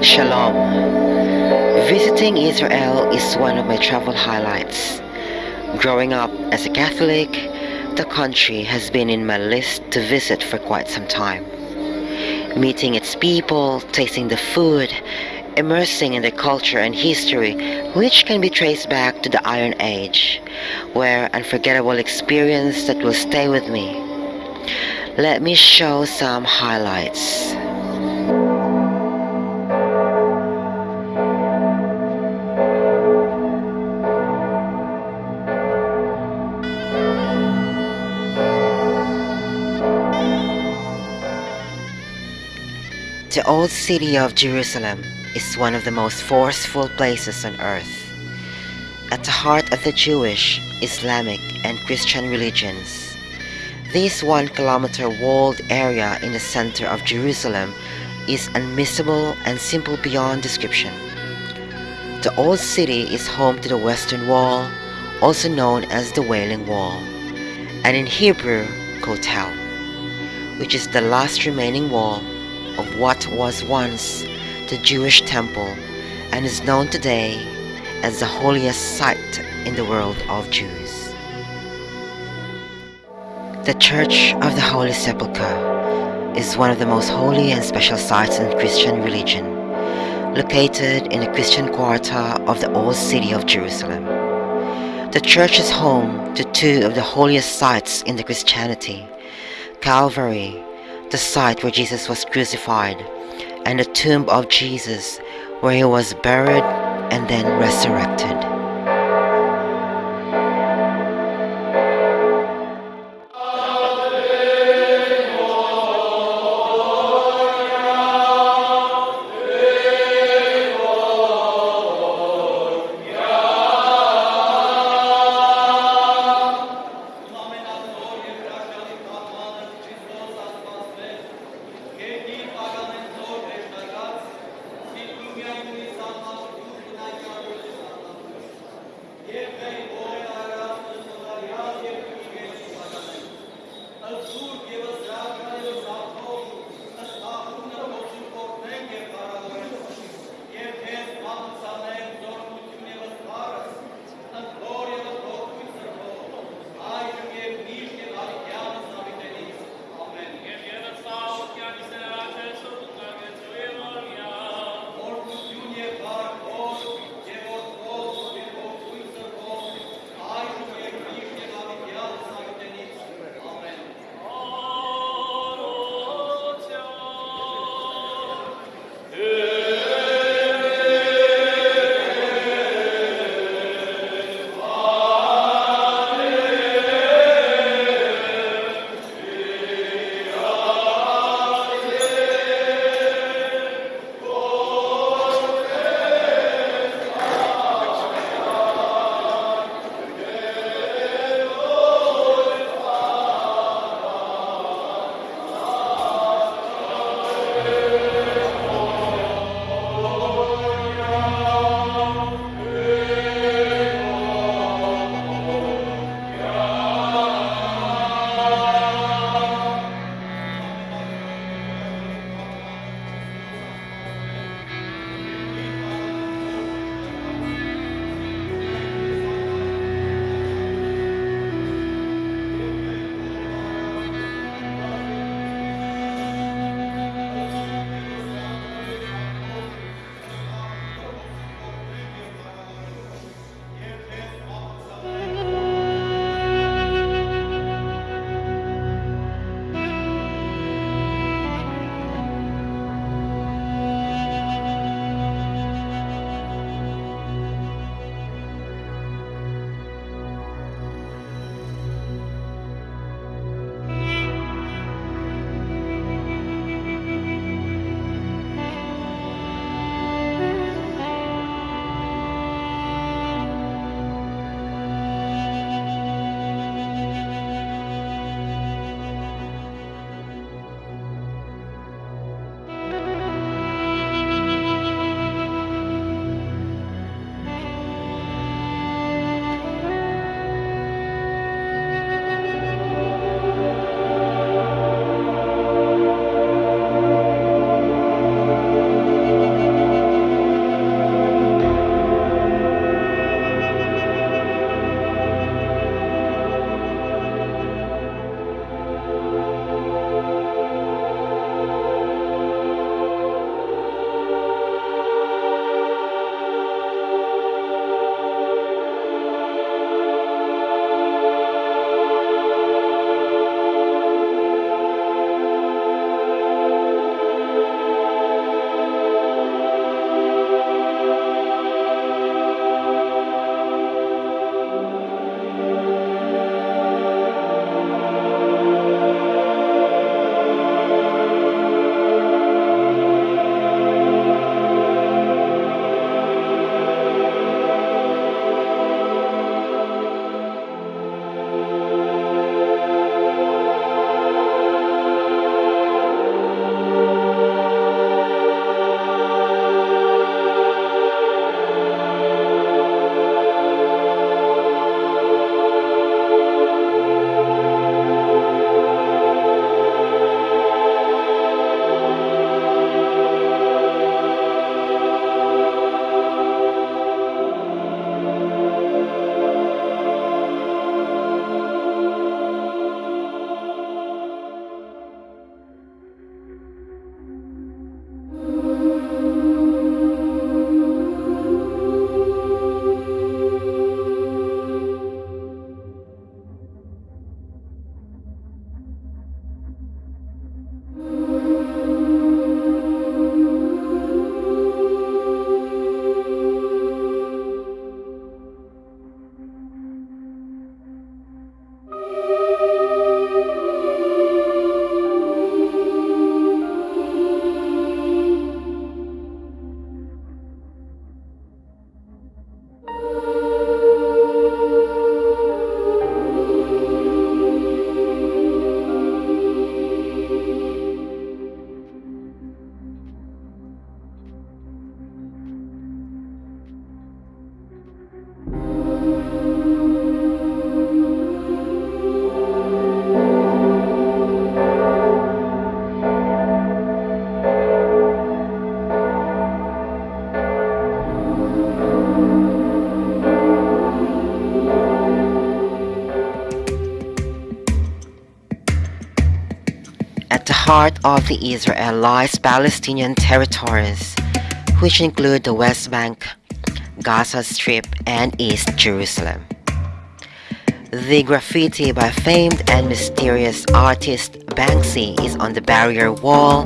Shalom. Visiting Israel is one of my travel highlights. Growing up as a Catholic, the country has been in my list to visit for quite some time. Meeting its people, tasting the food, immersing in the culture and history, which can be traced back to the Iron Age, were unforgettable experience that will stay with me. Let me show some highlights. The old city of Jerusalem is one of the most forceful places on earth. At the heart of the Jewish, Islamic, and Christian religions, this one kilometer walled area in the center of Jerusalem is unmissable and simple beyond description. The old city is home to the Western Wall, also known as the Wailing Wall, and in Hebrew, Kotel, which is the last remaining wall of what was once the Jewish temple and is known today as the holiest site in the world of Jews. The Church of the Holy Sepulchre is one of the most holy and special sites in Christian religion, located in the Christian quarter of the old city of Jerusalem. The church is home to two of the holiest sites in the Christianity, Calvary the site where Jesus was crucified, and the tomb of Jesus where he was buried and then resurrected. Heart of the Israel lies Palestinian territories, which include the West Bank, Gaza Strip, and East Jerusalem. The graffiti by famed and mysterious artist Banksy is on the barrier wall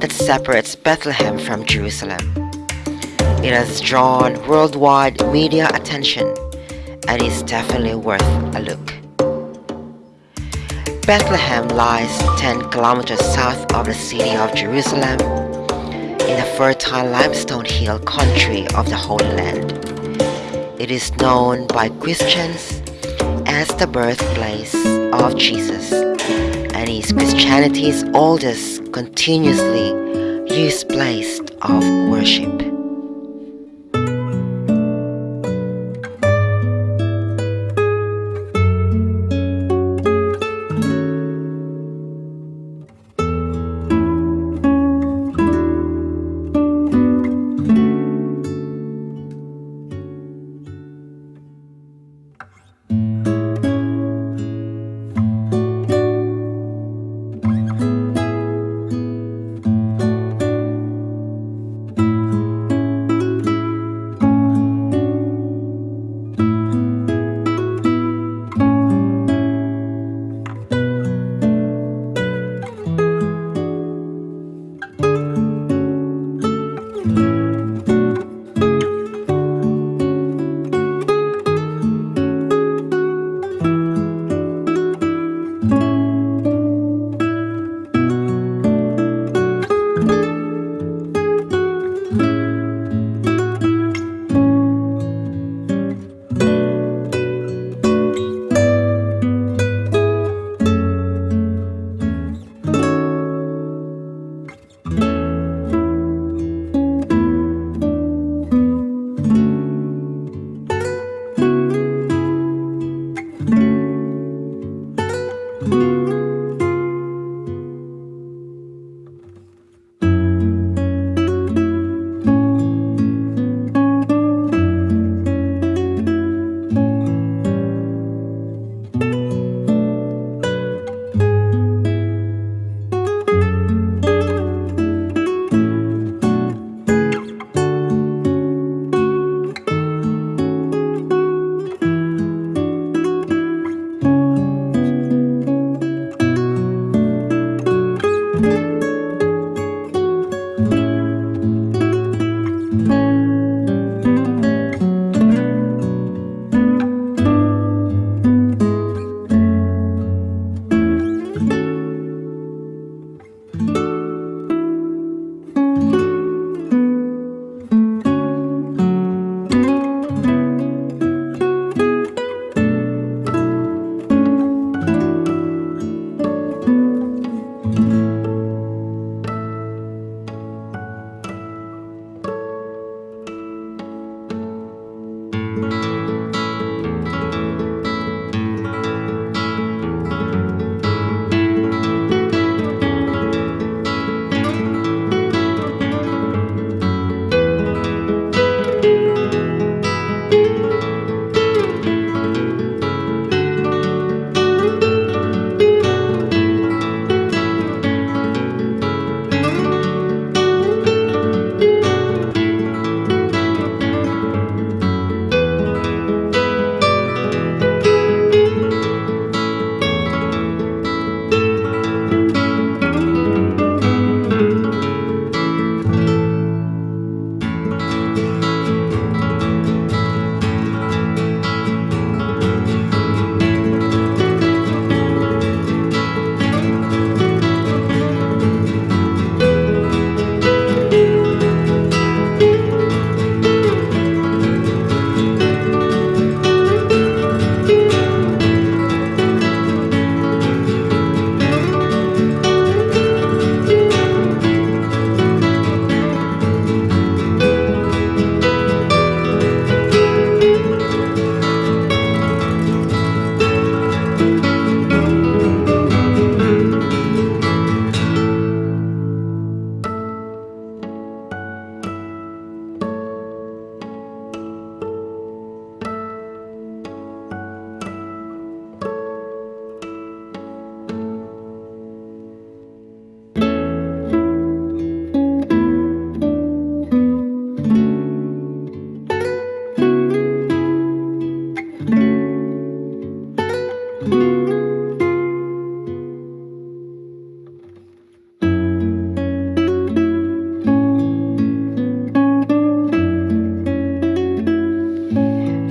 that separates Bethlehem from Jerusalem. It has drawn worldwide media attention and is definitely worth a look. Bethlehem lies 10 kilometers south of the city of Jerusalem in the fertile limestone hill country of the Holy Land. It is known by Christians as the birthplace of Jesus and is Christianity's oldest continuously used place of worship.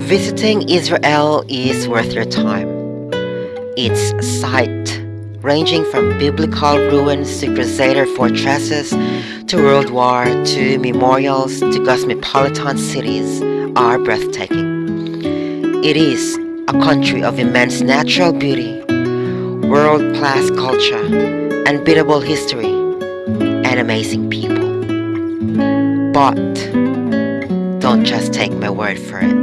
Visiting Israel is worth your time. Its site, ranging from biblical ruins to crusader fortresses to World War II memorials to cosmopolitan cities, are breathtaking. It is a country of immense natural beauty, world-class culture, unbeatable history, and amazing people. But don't just take my word for it.